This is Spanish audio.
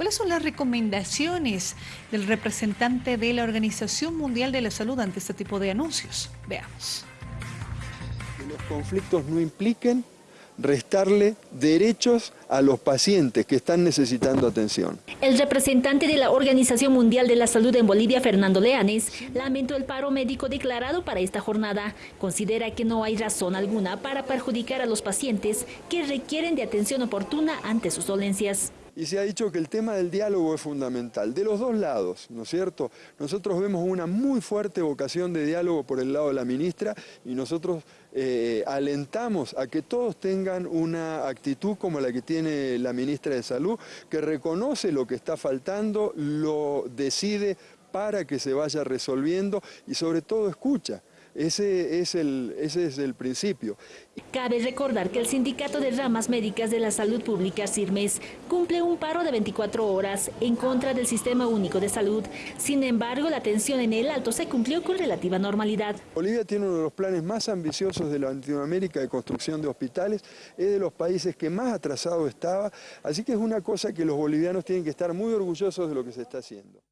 ¿Cuáles son las recomendaciones del representante de la Organización Mundial de la Salud ante este tipo de anuncios? Veamos. Que los conflictos no impliquen restarle derechos a los pacientes que están necesitando atención. El representante de la Organización Mundial de la Salud en Bolivia, Fernando Leanes, lamentó el paro médico declarado para esta jornada. Considera que no hay razón alguna para perjudicar a los pacientes que requieren de atención oportuna ante sus dolencias y se ha dicho que el tema del diálogo es fundamental, de los dos lados, ¿no es cierto? Nosotros vemos una muy fuerte vocación de diálogo por el lado de la ministra y nosotros eh, alentamos a que todos tengan una actitud como la que tiene la ministra de Salud, que reconoce lo que está faltando, lo decide para que se vaya resolviendo y sobre todo escucha. Ese es, el, ese es el principio. Cabe recordar que el Sindicato de Ramas Médicas de la Salud Pública, CIRMES, cumple un paro de 24 horas en contra del Sistema Único de Salud. Sin embargo, la atención en el Alto se cumplió con relativa normalidad. Bolivia tiene uno de los planes más ambiciosos de Latinoamérica de construcción de hospitales, es de los países que más atrasado estaba, así que es una cosa que los bolivianos tienen que estar muy orgullosos de lo que se está haciendo.